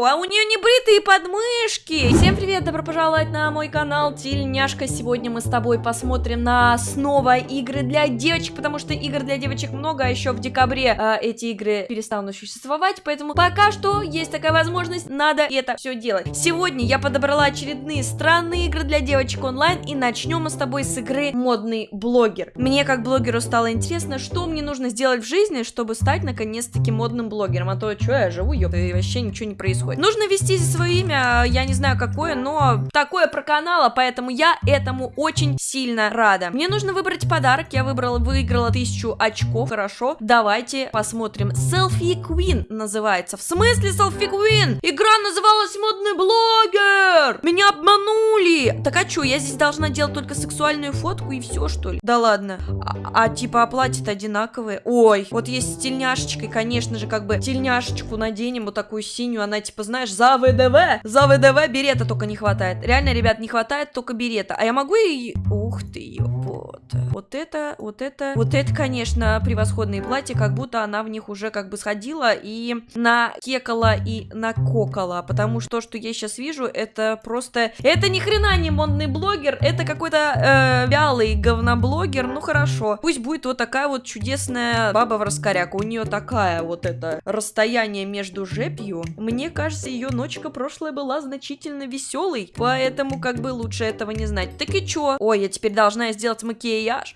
А у нее не бритые подмышки. Всем привет, добро пожаловать на мой канал Тельняшка. Сегодня мы с тобой посмотрим на снова игры для девочек, потому что игр для девочек много, а еще в декабре э, эти игры перестанут существовать, поэтому пока что есть такая возможность, надо это все делать. Сегодня я подобрала очередные странные игры для девочек онлайн, и начнем мы с тобой с игры Модный блогер. Мне как блогеру стало интересно, что мне нужно сделать в жизни, чтобы стать наконец-таки модным блогером, а то что я живу, ёпта, и вообще ничего не происходит. Нужно ввести здесь свое имя, я не знаю какое, но такое про канала, поэтому я этому очень сильно рада. Мне нужно выбрать подарок, я выбрала, выиграла тысячу очков, хорошо. Давайте посмотрим. Selfie Queen называется. В смысле Selfie Queen? Игра называлась Модный блогер! Меня обманули! Так а что, я здесь должна делать только сексуальную фотку и все, что ли? Да ладно. А, а типа оплатит одинаковые? Ой, вот есть с тельняшечкой, конечно же, как бы тельняшечку наденем, вот такую синюю, она типа, знаешь, за ВДВ, за ВДВ берета только не хватает. Реально, ребят, не хватает только берета. А я могу и... Ух ты, вот. Вот это, вот это, вот это, конечно, превосходные платья, как будто она в них уже как бы сходила и накекала и накокала, потому что то, что я сейчас вижу, это просто... Это ни хрена не модный блогер, это какой-то э, вялый говноблогер, ну хорошо. Пусть будет вот такая вот чудесная баба в раскоряк, у нее такая вот это расстояние между жепью. Мне кажется, ее ночка прошлая была значительно веселой, поэтому как бы лучше этого не знать. Так и чё? Ой, я теперь должна сделать макияж.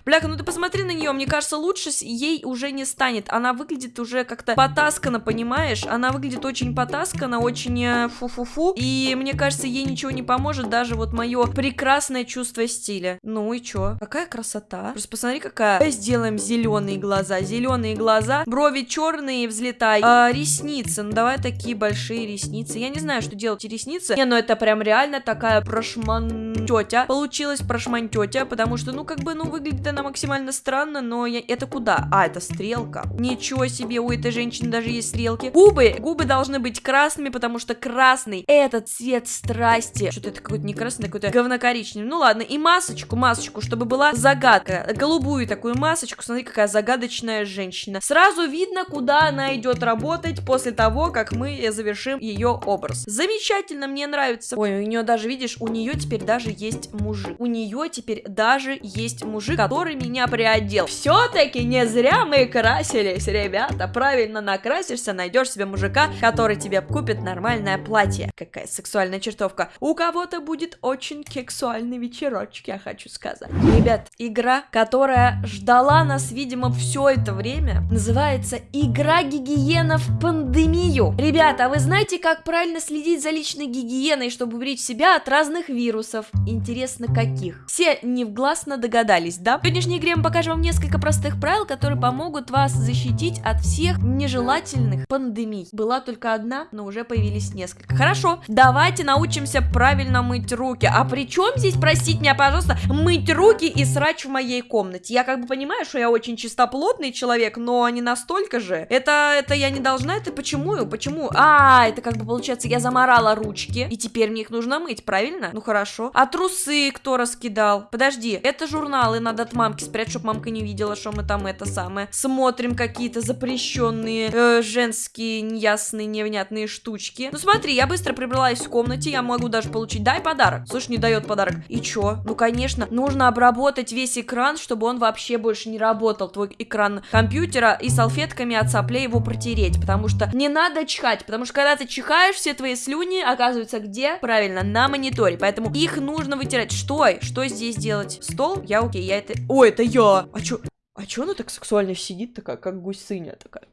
Бляха, ну ты посмотри на нее, мне кажется, лучше ей уже не станет. Она выглядит уже как-то потаскана, понимаешь? Она выглядит очень потаскана, очень э, фу-фу-фу. И мне кажется, ей ничего не поможет даже вот мое прекрасное чувство стиля. Ну и чё? Какая красота. Просто посмотри, какая. Давай сделаем зеленые глаза. Зеленые глаза, брови черные, взлетай. А, ресницы. Ну давай такие большие ресницы. Я не знаю, что делать ресницы. Не, ну это прям реально такая прошман тетя. Получилась прошман тетя, потому что, ну как бы, ну выглядит она максимально странно, но я... это куда? А, это стрелка. Ничего себе, у этой женщины даже есть стрелки. Губы. Губы должны быть красными, потому что красный это цвет страсти. Что-то это какой-то не красный, какой-то говнокоричневый. Ну ладно, и масочку, масочку, чтобы была загадка. Голубую такую масочку. Смотри, какая загадочная женщина. Сразу видно, куда она идет работать после того, как мы завершим ее образ. Замечательно, мне нравится. Ой, у нее даже, видишь, у нее теперь даже есть мужик. У нее теперь даже есть мужик, который меня приодел. Все-таки не зря мы красились, ребята. Правильно накрасишься, найдешь себе мужика, который тебе купит нормальное платье. Какая сексуальная чертовка. У кого-то будет очень сексуальный вечерочек, я хочу сказать. Ребят, игра, которая ждала нас, видимо, все это время, называется «Игра гигиена в пандемию». Ребята, а вы знаете, как правильно следить за личной гигиеной, чтобы уберечь себя от разных вирусов? Интересно, каких? Все невгласно догадались, да? В сегодняшней игре мы покажем вам несколько простых правил, которые помогут вас защитить от всех нежелательных пандемий. Была только одна, но уже появились несколько. Хорошо, давайте научимся правильно мыть руки. А при чем здесь, простите меня, пожалуйста, мыть руки и срач в моей комнате? Я как бы понимаю, что я очень чистоплотный человек, но не настолько же. Это, это я не должна, это почему? Почему? А, это как бы получается, я заморала ручки, и теперь мне их нужно мыть, правильно? Ну хорошо. А трусы кто раскидал? Подожди, это журналы надо от мамки спрятать, чтобы мамка не видела, что мы там это самое. Смотрим какие-то запрещенные э, женские неясные, невнятные штучки. Ну смотри, я быстро прибралась в комнате, я могу даже получить, дай подарок. Слушай, не дает подарок. И чё? Ну конечно, нужно обработать весь экран, чтобы он вообще больше не работал, твой экран компьютера, и салфетками от соплей его протереть, потому что не надо чихать, потому что когда ты чихаешь, все твои слюни оказываются где? Правильно, на мониторе, поэтому их нужно вытирать. Что? Что здесь делать? Стол? Я окей, я это... О, это я! А чё? А чё она так сексуально сидит такая, как гусыня такая?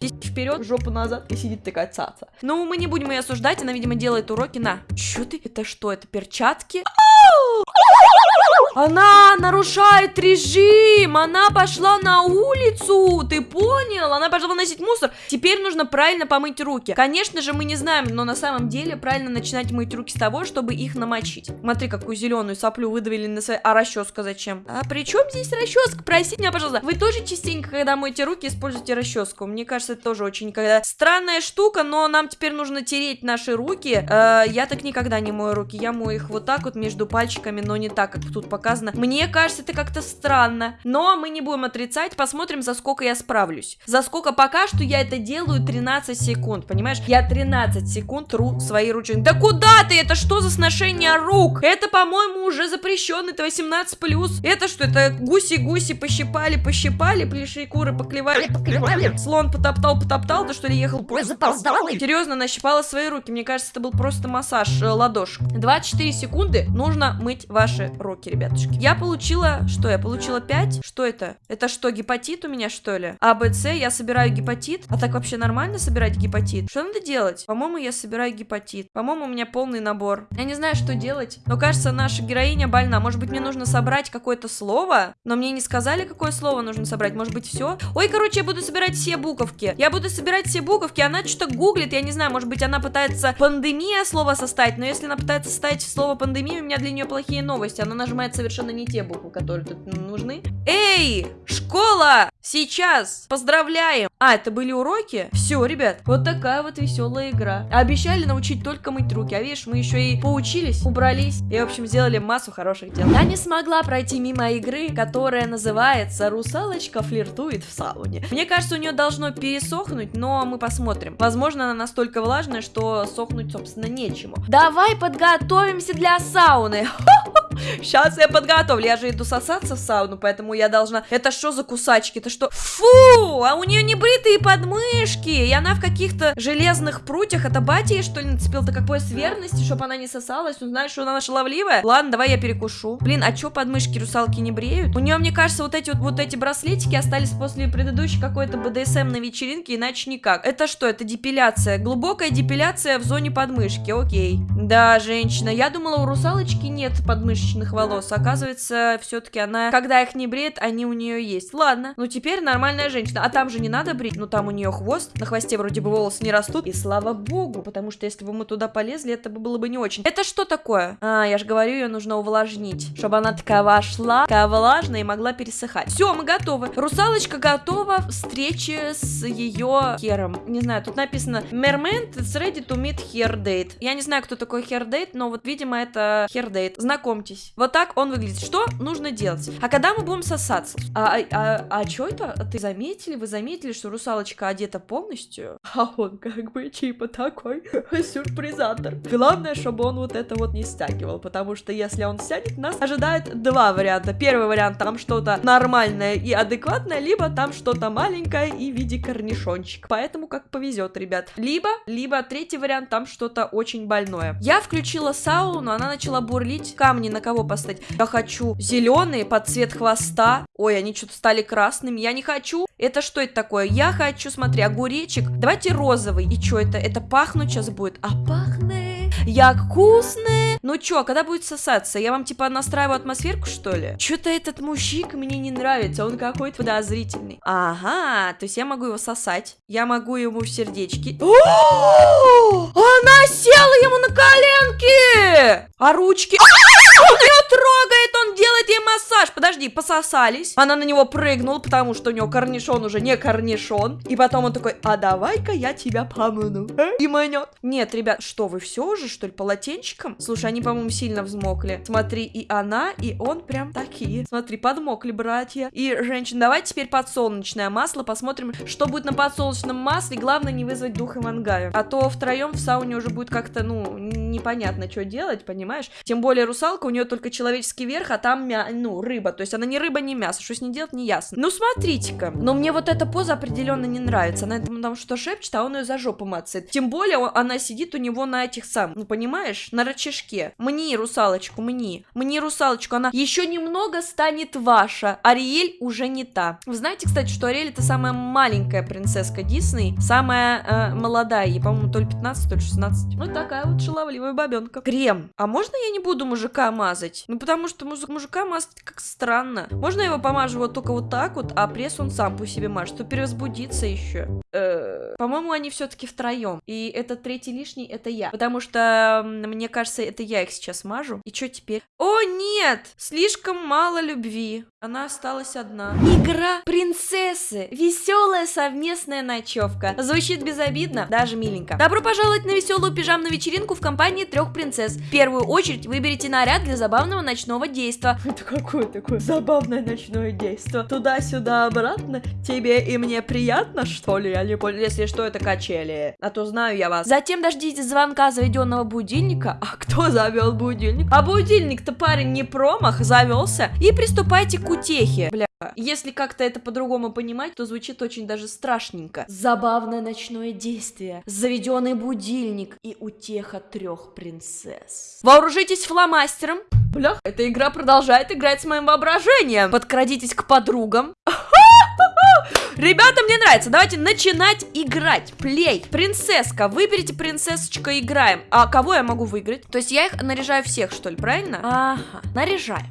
Здесь вперед, жопу назад и сидит такая цаца. Ну, мы не будем ее осуждать, она, видимо, делает уроки на... Чё ты? Это что, это перчатки? Она нарушает режим! Она пошла на улицу! Ты понял? Она пошла выносить мусор. Теперь нужно правильно помыть руки. Конечно же, мы не знаем, но на самом деле правильно начинать мыть руки с того, чтобы их намочить. Смотри, какую зеленую соплю выдавили на своей... А расческа зачем? А при чем здесь расческа? Простите меня, пожалуйста. вы тоже частенько, когда моете руки, используйте расческу. Мне кажется, это тоже очень когда странная штука, но нам теперь нужно тереть наши руки. Э, я так никогда не мою руки, я мою их вот так вот между пальчиками, но не так, как тут показано. Мне кажется, это как-то странно, но мы не будем отрицать, посмотрим, за сколько я справлюсь. За сколько пока что я это делаю 13 секунд, понимаешь? Я 13 секунд тру свои ручки. Да куда ты? Это что за сношение рук? Это, по-моему, уже запрещено, это 18+. Это что, это гуси-гуси пощипали, пощипали, плеши куры поклевали, поклевали. Слон потоптал, потоптал, ты что ли ехал? Серьезно, нащипала свои руки. Мне кажется, это был просто массаж э, ладошек. 24 секунды нужно мыть ваши руки, ребятушки. Я получила, что я получила 5? Что это? Это что, гепатит у меня, что ли? А, Б, С, я собираю гепатит. А так вообще нормально собирать гепатит? Что надо делать? По-моему, я собираю гепатит. По-моему, у меня полный набор. Я не знаю, что делать. Но кажется, наша героиня больна. Может быть, мне нужно собрать какое-то слово? Но мне не сказали, какое слово нужно собрать. Может быть, все? Ой, короче, я буду собирать все буковки. Я буду собирать все буковки. Она что-то гуглит. Я не знаю, может быть, она пытается пандемия слово составить. Но если она пытается составить слово пандемия, у меня для нее плохие новости. Она нажимает совершенно не те буквы, которые тут нужны. Эй, школа! Сейчас! Поздравляем! А, это были уроки? Все, ребят, вот такая вот веселая игра. Обещали научить только мыть руки, а видишь, мы еще и поучились, убрались и, в общем, сделали массу хороших дел. Я не смогла пройти мимо игры, которая называется «Русалочка флиртует в сауне». Мне кажется, у нее должно пересохнуть, но мы посмотрим. Возможно, она настолько влажная, что сохнуть, собственно, нечему. Давай подготовимся для сауны. Сейчас я подготовлю. Я же иду сосаться в сауну, поэтому я должна... Это что за кусачки? Это что? Фу! А у нее не бритые подмышки. И она в каких-то железных прутьях. Это батя ей, что ли, нацепил-то какой с верности, чтобы она не сосалась? Ну, знаешь, что она шаловливая? Ладно, давай я перекушу. Блин, а что подмышки русалки не бреют? У нее, мне кажется, вот эти вот, вот эти браслетики остались после предыдущей какой-то БДСМ на вечеринке, иначе никак. Это что? Это депиляция. Глубокая депиляция в зоне подмышки. Окей. Да, женщина. Я думала, у русалочки нет подмышечных волос. Оказывается, все-таки она, когда их не бреет, они у нее есть. Ладно. Ну, теперь нормальная женщина. А там же не надо брить. Ну, там у нее хвост. На хвосте вроде бы волосы не растут. И слава богу, потому что если бы мы туда полезли, это было бы не очень. Это что такое? А, я же говорю, ее нужно увлажнить. Чтобы она такая вошла, такая влажная и могла пересыхать. Все, мы готовы. Русалочка готова встрече с ее хером. Не знаю, тут написано Mermaid is ready to meet her date. Я не знаю, кто такой her date, но вот, видимо, это her date. Знакомьтесь. Вот так он выглядит. Что нужно делать? А когда мы будем сосаться? А, а, а, а что это? Ты заметили? Вы заметили, что русалочка одета полностью? А он как бы типа такой сюрпризатор. Главное, чтобы он вот это вот не стягивал, потому что если он стянет, нас ожидает два варианта. Первый вариант, там что-то нормальное и адекватное, либо там что-то маленькое и в виде корнишончик. Поэтому как повезет, ребят. Либо, либо третий вариант, там что-то очень больное. Я включила сауну, она начала бурлить. Камни на кого поставить? Я хочу зеленые под цвет хвоста. Ой, они что-то стали красными. Я не хочу. Это что это такое? Я хочу, смотри, огуречек. Давайте розовый. И что это? Это пахнуть сейчас будет. А пахнет. Я вкусная. Ну чё, когда будет сосаться? Я вам типа настраиваю атмосферку, что ли? Чё-то этот мужик мне не нравится, он какой-то подозрительный. Ага, то есть я могу его сосать. Я могу ему в сердечки. Она села ему на коленки! А ручки... Трогает, он делает ей массаж. Подожди, пососались. Она на него прыгнула, потому что у него корнишон уже не корнишон. И потом он такой, а давай-ка я тебя помыну. И манет. Нет, ребят, что вы все уже, что ли, полотенчиком? Слушай, они, по-моему, сильно взмокли. Смотри, и она, и он прям такие. Смотри, подмокли братья. И, женщина, давай теперь подсолнечное масло. Посмотрим, что будет на подсолнечном масле. Главное не вызвать дух Ивангая. А то втроем в сауне уже будет как-то, ну, непонятно, что делать, понимаешь? Тем более русалка, у нее только человеческий верх, а там, мя... ну, рыба. То есть она не рыба, не мясо. Что с ней делать, не ясно. Ну, смотрите-ка. Но мне вот эта поза определенно не нравится. Она там что шепчет, а он ее за жопу мацает. Тем более она сидит у него на этих сам, ну, понимаешь, на рычажке. Мне русалочку, мне. Мне русалочку, она еще немного станет ваша. Ариэль уже не та. Вы знаете, кстати, что Ариэль это самая маленькая принцесска Дисней, самая э, молодая, ей, по-моему, то ли 15, то ли 16. Ну, такая вот шаловливая бабенка. Крем. А можно я не буду мужика мазать? Ну, потому что муж... мужика мазать как странно. Можно я его помажу вот только вот так вот, а пресс он сам по себе мажет, то перевозбудится еще. Э, по-моему, они все-таки втроем. И этот третий лишний это я. Потому что, мне кажется, это я их сейчас мажу. И что теперь? О, нет! Слишком мало любви. Она осталась одна. Игра принцессы. Веселая совместная ночевка. Звучит безобидно, даже миленько. Добро пожаловать на веселую пижамную вечеринку в компании трех принцесс. В первую очередь выберите наряд для забавного ночного действа. Это какое такое забавное ночное действо? Туда-сюда, обратно? Тебе и мне приятно, что ли? Я не понял. Если что, это качели. А то знаю я вас. Затем дождитесь звонка заведенного будильника. А кто завел будильник? А будильник-то парень не промах, завелся. И приступайте к утехе. Бля. Если как-то это по-другому понимать, то звучит очень даже страшненько. Забавное ночное действие, заведенный будильник и утеха трех принцесс. Вооружитесь фломастером. Блях, эта игра продолжает играть с моим воображением. Подкрадитесь к подругам. Ребята, мне нравится. Давайте начинать играть. Плей. Принцесска. Выберите принцессочка, играем. А кого я могу выиграть? То есть я их наряжаю всех, что ли, правильно? Ага, наряжаем.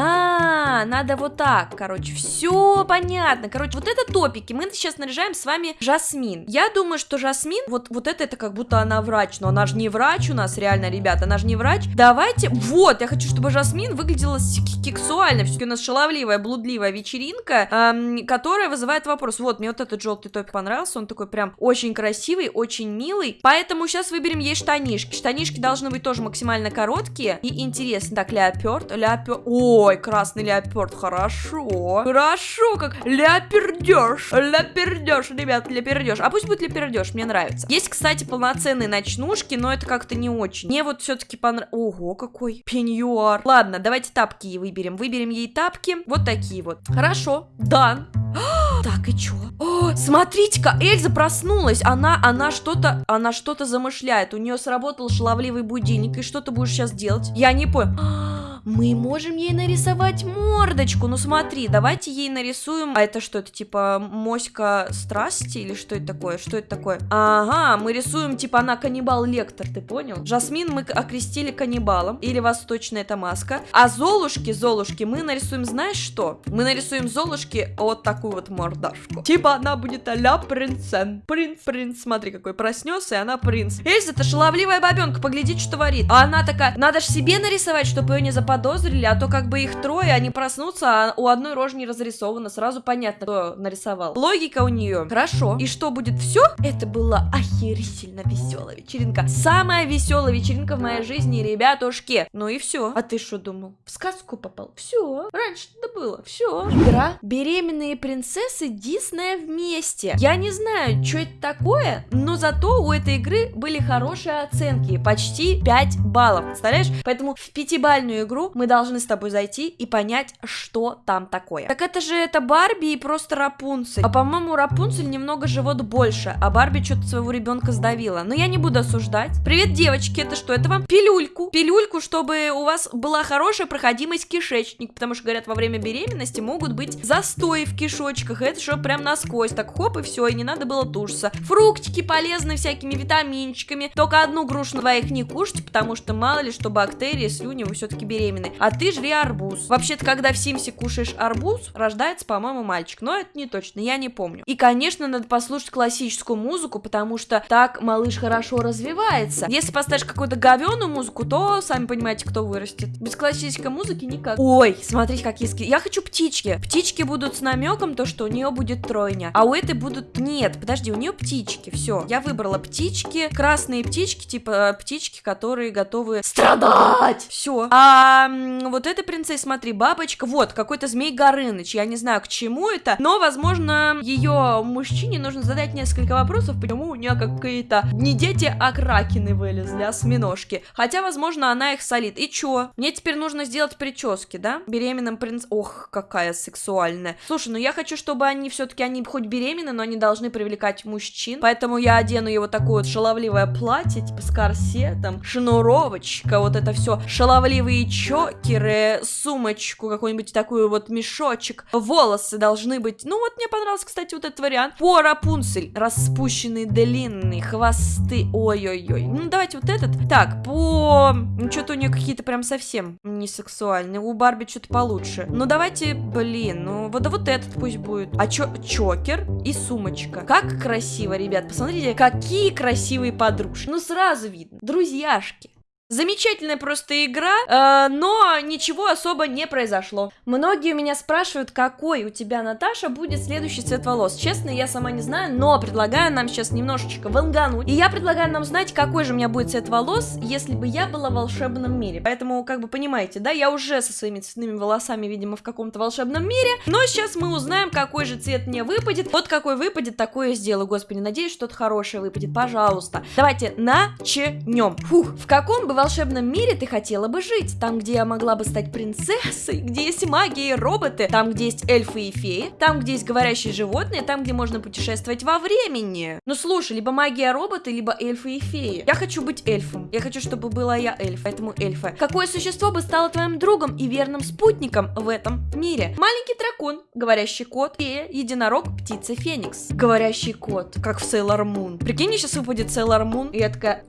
А, надо вот так, короче, все понятно. Короче, вот это топики. Мы сейчас наряжаем с вами Жасмин. Я думаю, что Жасмин, вот, вот это, это как будто она врач, но она же не врач у нас, реально, ребята, она же не врач. Давайте, вот, я хочу, чтобы Жасмин выглядела сексуально. Все-таки у нас шаловливая, блудливая вечеринка, эм, которая вызывает вопрос. Вот, мне вот этот желтый топик понравился, он такой прям очень красивый, очень милый. Поэтому сейчас выберем ей штанишки. Штанишки должны быть тоже максимально короткие и интересные. Так, леоперд, леоперд. О, Ой, красный леопард, хорошо. Хорошо, как ляпердеж. Ляпердеж, ребят, ляпердеж. А пусть будет ляпердеж, мне нравится. Есть, кстати, полноценные ночнушки, но это как-то не очень. Мне вот все-таки понравилось. Ого, какой пеньюар. Ладно, давайте тапки ей выберем. Выберем ей тапки. Вот такие вот. Хорошо, дан. Так, и чё? О, смотрите-ка, Эльза проснулась. Она, она что-то, она что-то замышляет. У нее сработал шаловливый будильник. И что ты будешь сейчас делать? Я не понял. Мы можем ей нарисовать мордочку. Ну смотри, давайте ей нарисуем... А это что, это типа моська страсти или что это такое? Что это такое? Ага, мы рисуем типа она каннибал-лектор, ты понял? Жасмин мы окрестили каннибалом. Или восточная это маска. А Золушки, Золушки мы нарисуем, знаешь что? Мы нарисуем Золушки вот такую вот мордашку. Типа она будет а-ля принцен. Принц, принц, смотри какой проснется, и она принц. Эльза, это шаловливая бабенка, поглядите, что творит. А она такая, надо ж себе нарисовать, чтобы ее не заподозрили заподозрили, а то как бы их трое, они проснутся, а у одной рожи не разрисовано, сразу понятно, кто нарисовал. Логика у нее. Хорошо. И что будет все? Это была охерительно веселая вечеринка. Самая веселая вечеринка в моей жизни, ребятушки. Ну и все. А ты что думал? В сказку попал? Все. Раньше это было. Все. Игра «Беременные принцессы Диснея вместе». Я не знаю, что это такое, но зато у этой игры были хорошие оценки. Почти 5 баллов. Представляешь? Поэтому в пятибальную игру мы должны с тобой зайти и понять, что там такое. Так это же это Барби и просто Рапунцель. А по-моему, Рапунцель немного живот больше, а Барби что-то своего ребенка сдавила. Но я не буду осуждать. Привет, девочки, это что? Это вам пилюльку. Пилюльку, чтобы у вас была хорошая проходимость кишечник, потому что, говорят, во время беременности могут быть застои в кишочках. Это что, прям насквозь. Так хоп, и все, и не надо было тушиться. Фруктики полезны всякими витаминчиками. Только одну грушу на двоих не кушать, потому что мало ли, что бактерии, слюни, вы все-таки беременны беременный, а ты жри арбуз. Вообще-то, когда в Симсе кушаешь арбуз, рождается, по-моему, мальчик, но это не точно, я не помню. И, конечно, надо послушать классическую музыку, потому что так малыш хорошо развивается. Если поставишь какую-то говеную музыку, то, сами понимаете, кто вырастет. Без классической музыки никак. Ой, смотрите, какие ски. Я хочу птички. Птички будут с намеком, то, что у нее будет тройня. А у этой будут... Нет, подожди, у нее птички. Все, я выбрала птички. Красные птички, типа птички, которые готовы страдать. Все. А вот эта принцесса, смотри, бабочка, вот, какой-то змей Горыныч, я не знаю, к чему это, но, возможно, ее мужчине нужно задать несколько вопросов, почему у нее какие-то не дети, а кракены вылезли, осьминожки, хотя, возможно, она их солит. И чё? Мне теперь нужно сделать прически, да? Беременным принц... Ох, какая сексуальная. Слушай, ну я хочу, чтобы они все-таки, они хоть беременны, но они должны привлекать мужчин, поэтому я одену его такое вот шаловливое платье, типа с корсетом, шнуровочка, вот это все, шаловливые чокеры, сумочку, какой-нибудь такую вот мешочек. Волосы должны быть... Ну вот мне понравился, кстати, вот этот вариант. По Рапунцель. Распущенные длинные хвосты. Ой-ой-ой. Ну давайте вот этот. Так, по... Ну что-то у нее какие-то прям совсем не сексуальные. У Барби что-то получше. Ну давайте, блин, ну вот, да вот этот пусть будет. А чё, чокер и сумочка. Как красиво, ребят. Посмотрите, какие красивые подружки. Ну сразу видно. Друзьяшки. Замечательная просто игра, э, но ничего особо не произошло. Многие у меня спрашивают, какой у тебя, Наташа, будет следующий цвет волос. Честно, я сама не знаю, но предлагаю нам сейчас немножечко вангануть. И я предлагаю нам знать, какой же у меня будет цвет волос, если бы я была в волшебном мире. Поэтому, как бы понимаете, да, я уже со своими цветными волосами, видимо, в каком-то волшебном мире. Но сейчас мы узнаем, какой же цвет мне выпадет. Вот какой выпадет, такое сделаю. Господи, надеюсь, что-то хорошее выпадет. Пожалуйста. Давайте начнем. Фух, в каком бы волшебном мире ты хотела бы жить? Там, где я могла бы стать принцессой, где есть магия и роботы, там, где есть эльфы и феи, там, где есть говорящие животные, там, где можно путешествовать во времени. Ну слушай, либо магия роботы, либо эльфы и феи. Я хочу быть эльфом. Я хочу, чтобы была я эльф, поэтому эльфа. Какое существо бы стало твоим другом и верным спутником в этом мире? Маленький дракон, говорящий кот, фея, единорог, птица, феникс. Говорящий кот, как в Sailor Moon. Прикинь, сейчас выпадет Sailor Moon, и я такая...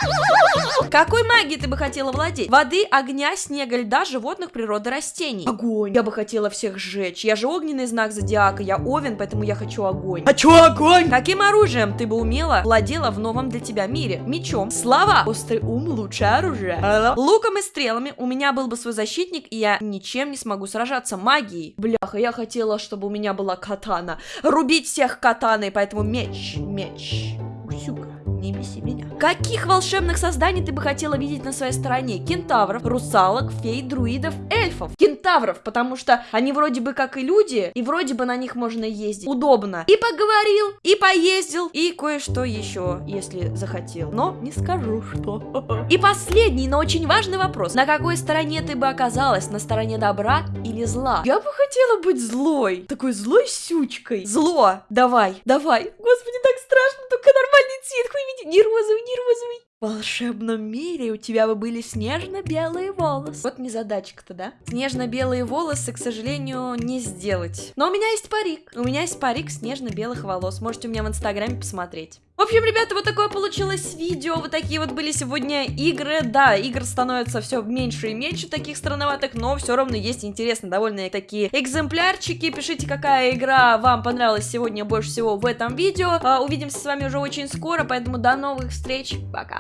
Какой магией ты бы хотела владеть? Воды, огня, снега, льда, животных, природы, растений. Огонь. Я бы хотела всех сжечь. Я же огненный знак зодиака, я овен, поэтому я хочу огонь. Хочу огонь! Каким оружием ты бы умела владела в новом для тебя мире? Мечом. Слова. Острый ум лучшее оружие. Луком и стрелами. У меня был бы свой защитник, и я ничем не смогу сражаться. Магией. Бляха, я хотела, чтобы у меня была катана. Рубить всех катаной, поэтому меч, меч. Усюка, не беси меня. Каких волшебных созданий ты бы хотела видеть на своей стороне? Кентавров, русалок, фей, друидов, эльфов. Кентавров, потому что они вроде бы как и люди, и вроде бы на них можно ездить. Удобно. И поговорил, и поездил, и кое-что еще, если захотел. Но не скажу, что. И последний, но очень важный вопрос. На какой стороне ты бы оказалась? На стороне добра или зла? Я бы хотела быть злой. Такой злой сючкой. Зло. Давай, давай. Господи, так страшно, только нормальный цвет, хуй видеть. Не розовый, не розовый. Волшебном мире у тебя бы были снежно-белые волосы. Вот незадачка-то, да? Снежно-белые волосы, к сожалению, не сделать. Но у меня есть парик. У меня есть парик снежно-белых волос. Можете у меня в инстаграме посмотреть. В общем, ребята, вот такое получилось видео. Вот такие вот были сегодня игры. Да, игр становится все меньше и меньше таких странноватых, но все равно есть интересно довольно такие экземплярчики. Пишите, какая игра вам понравилась сегодня больше всего в этом видео. А, увидимся с вами уже очень скоро, поэтому до новых встреч. Пока.